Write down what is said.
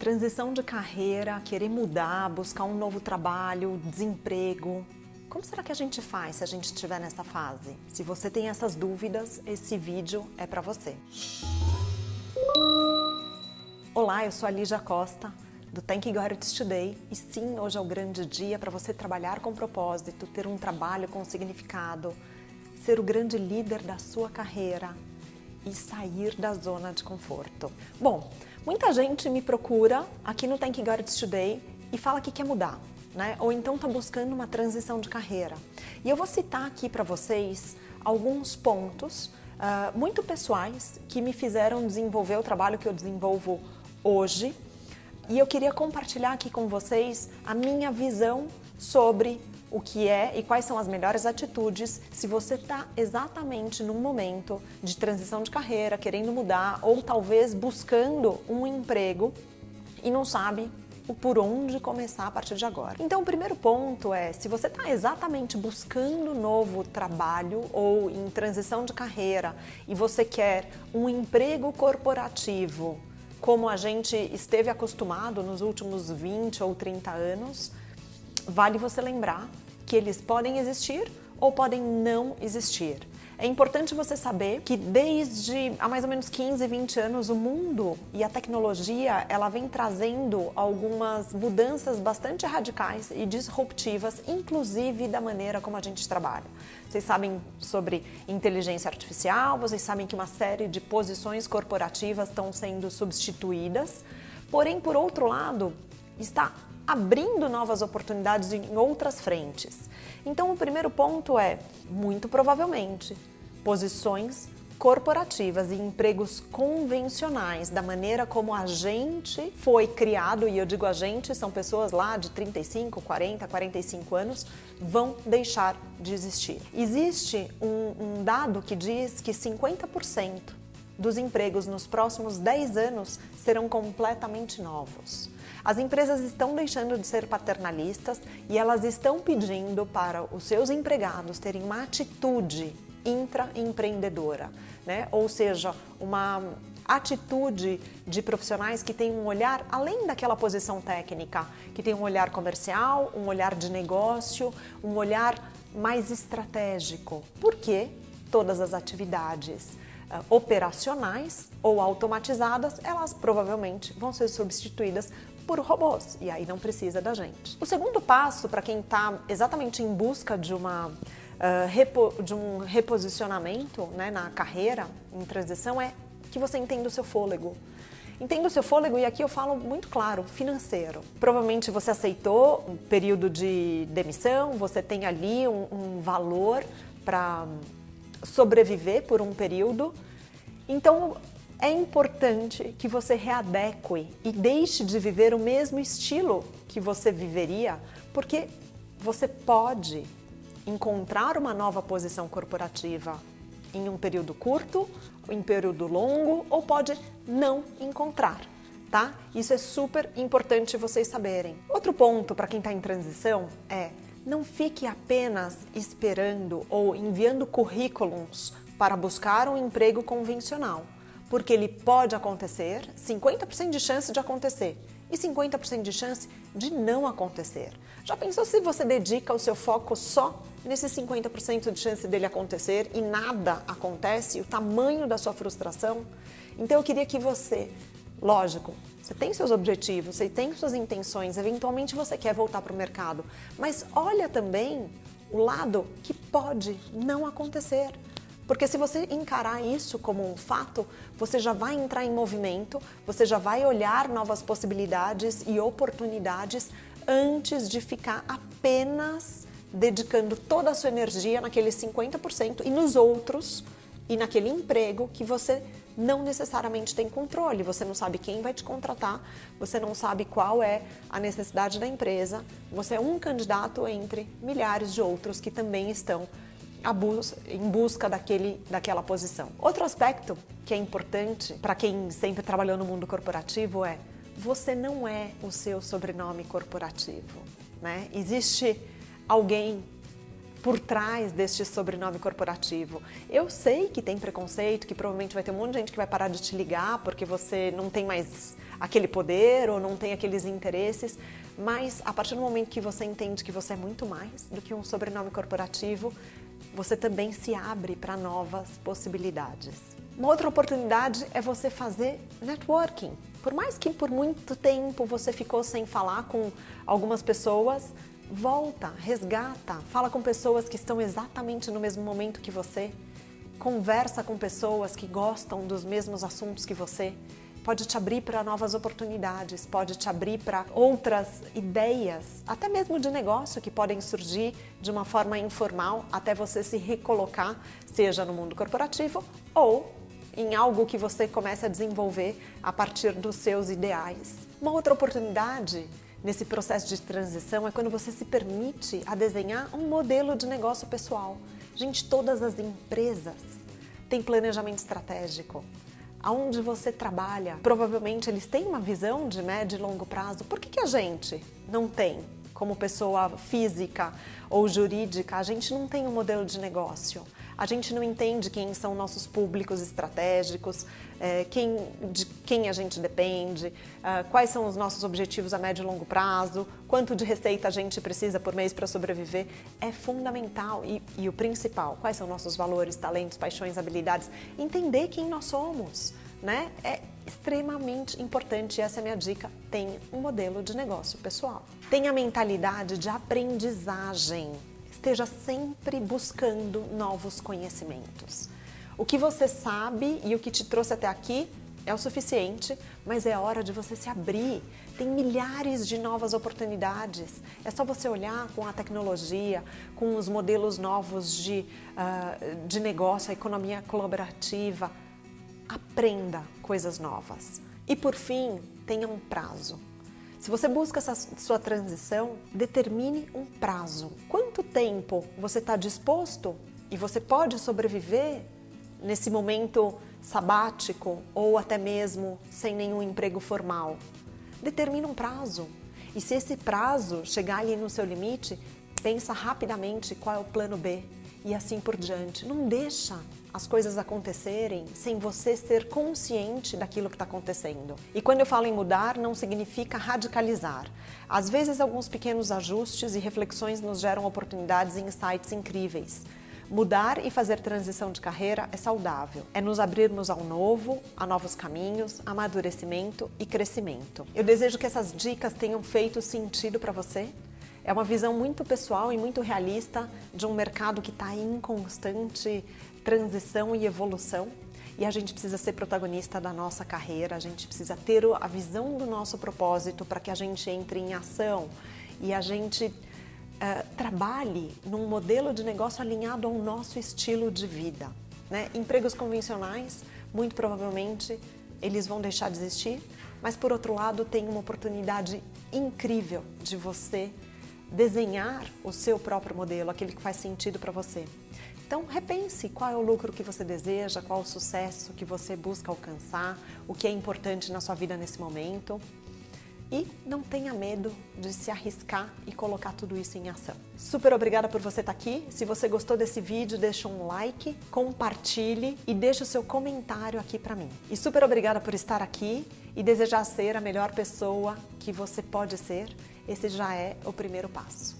Transição de carreira, querer mudar, buscar um novo trabalho, desemprego. Como será que a gente faz se a gente estiver nessa fase? Se você tem essas dúvidas, esse vídeo é para você. Olá, eu sou a Lígia Costa, do Thank God It's Today. E sim, hoje é o grande dia para você trabalhar com propósito, ter um trabalho com significado, ser o grande líder da sua carreira e sair da zona de conforto. Bom, muita gente me procura aqui no Thank God It's Today e fala que quer mudar né? ou então está buscando uma transição de carreira. E eu vou citar aqui para vocês alguns pontos uh, muito pessoais que me fizeram desenvolver o trabalho que eu desenvolvo hoje. E eu queria compartilhar aqui com vocês a minha visão sobre o que é e quais são as melhores atitudes se você está exatamente num momento de transição de carreira, querendo mudar ou talvez buscando um emprego e não sabe por onde começar a partir de agora. Então, o primeiro ponto é, se você está exatamente buscando novo trabalho ou em transição de carreira e você quer um emprego corporativo como a gente esteve acostumado nos últimos 20 ou 30 anos, vale você lembrar que eles podem existir ou podem não existir. É importante você saber que desde há mais ou menos 15, 20 anos o mundo e a tecnologia ela vem trazendo algumas mudanças bastante radicais e disruptivas, inclusive da maneira como a gente trabalha. Vocês sabem sobre inteligência artificial, vocês sabem que uma série de posições corporativas estão sendo substituídas, porém, por outro lado, está abrindo novas oportunidades em outras frentes. Então, o primeiro ponto é, muito provavelmente, posições corporativas e empregos convencionais, da maneira como a gente foi criado, e eu digo a gente, são pessoas lá de 35, 40, 45 anos, vão deixar de existir. Existe um, um dado que diz que 50% dos empregos nos próximos 10 anos serão completamente novos. As empresas estão deixando de ser paternalistas e elas estão pedindo para os seus empregados terem uma atitude intraempreendedora, né? ou seja, uma atitude de profissionais que têm um olhar além daquela posição técnica, que tem um olhar comercial, um olhar de negócio, um olhar mais estratégico. Porque todas as atividades operacionais ou automatizadas, elas provavelmente vão ser substituídas por robôs e aí não precisa da gente. O segundo passo para quem está exatamente em busca de uma uh, repo, de um reposicionamento né, na carreira, em transição, é que você entenda o seu fôlego. Entenda o seu fôlego e aqui eu falo muito claro, financeiro. Provavelmente você aceitou um período de demissão, você tem ali um, um valor para sobreviver por um período. Então é importante que você readeque e deixe de viver o mesmo estilo que você viveria, porque você pode encontrar uma nova posição corporativa em um período curto, em período longo ou pode não encontrar, tá? Isso é super importante vocês saberem. Outro ponto para quem está em transição é não fique apenas esperando ou enviando currículos para buscar um emprego convencional, porque ele pode acontecer, 50% de chance de acontecer e 50% de chance de não acontecer. Já pensou se você dedica o seu foco só nesses 50% de chance dele acontecer e nada acontece, o tamanho da sua frustração? Então eu queria que você, lógico, você tem seus objetivos, você tem suas intenções, eventualmente você quer voltar para o mercado, mas olha também o lado que pode não acontecer. Porque se você encarar isso como um fato, você já vai entrar em movimento, você já vai olhar novas possibilidades e oportunidades antes de ficar apenas dedicando toda a sua energia naqueles 50% e nos outros e naquele emprego que você não necessariamente tem controle, você não sabe quem vai te contratar, você não sabe qual é a necessidade da empresa, você é um candidato entre milhares de outros que também estão em busca daquele, daquela posição. Outro aspecto que é importante para quem sempre trabalhou no mundo corporativo é você não é o seu sobrenome corporativo. Né? Existe alguém por trás deste sobrenome corporativo. Eu sei que tem preconceito, que provavelmente vai ter um monte de gente que vai parar de te ligar porque você não tem mais aquele poder ou não tem aqueles interesses, mas a partir do momento que você entende que você é muito mais do que um sobrenome corporativo, você também se abre para novas possibilidades. Uma outra oportunidade é você fazer networking. Por mais que por muito tempo você ficou sem falar com algumas pessoas, volta, resgata, fala com pessoas que estão exatamente no mesmo momento que você, conversa com pessoas que gostam dos mesmos assuntos que você, pode te abrir para novas oportunidades, pode te abrir para outras ideias, até mesmo de negócio que podem surgir de uma forma informal até você se recolocar, seja no mundo corporativo ou em algo que você comece a desenvolver a partir dos seus ideais. Uma outra oportunidade nesse processo de transição é quando você se permite a desenhar um modelo de negócio pessoal. Gente, todas as empresas têm planejamento estratégico aonde você trabalha, provavelmente eles têm uma visão de médio e longo prazo. Por que, que a gente não tem? Como pessoa física ou jurídica, a gente não tem um modelo de negócio. A gente não entende quem são nossos públicos estratégicos, é, quem, de quem a gente depende, é, quais são os nossos objetivos a médio e longo prazo, quanto de receita a gente precisa por mês para sobreviver. É fundamental e, e o principal, quais são nossos valores, talentos, paixões, habilidades. Entender quem nós somos. Né? É extremamente importante, essa é a minha dica, tenha um modelo de negócio pessoal. Tenha a mentalidade de aprendizagem esteja sempre buscando novos conhecimentos. O que você sabe e o que te trouxe até aqui é o suficiente, mas é hora de você se abrir. Tem milhares de novas oportunidades. É só você olhar com a tecnologia, com os modelos novos de, uh, de negócio, a economia colaborativa. Aprenda coisas novas. E por fim, tenha um prazo. Se você busca essa sua transição, determine um prazo. Quanto tempo você está disposto e você pode sobreviver nesse momento sabático ou até mesmo sem nenhum emprego formal? Determine um prazo. E se esse prazo chegar ali no seu limite, pensa rapidamente qual é o plano B e assim por diante. Não deixa as coisas acontecerem sem você ser consciente daquilo que está acontecendo. E quando eu falo em mudar, não significa radicalizar. Às vezes, alguns pequenos ajustes e reflexões nos geram oportunidades e insights incríveis. Mudar e fazer transição de carreira é saudável. É nos abrirmos ao novo, a novos caminhos, amadurecimento e crescimento. Eu desejo que essas dicas tenham feito sentido para você é uma visão muito pessoal e muito realista de um mercado que está em constante transição e evolução. E a gente precisa ser protagonista da nossa carreira, a gente precisa ter a visão do nosso propósito para que a gente entre em ação e a gente uh, trabalhe num modelo de negócio alinhado ao nosso estilo de vida. Né? Empregos convencionais, muito provavelmente, eles vão deixar de existir, mas por outro lado, tem uma oportunidade incrível de você desenhar o seu próprio modelo, aquele que faz sentido para você. Então, repense qual é o lucro que você deseja, qual é o sucesso que você busca alcançar, o que é importante na sua vida nesse momento. E não tenha medo de se arriscar e colocar tudo isso em ação. Super obrigada por você estar aqui. Se você gostou desse vídeo, deixa um like, compartilhe e deixa o seu comentário aqui para mim. E super obrigada por estar aqui e desejar ser a melhor pessoa que você pode ser esse já é o primeiro passo.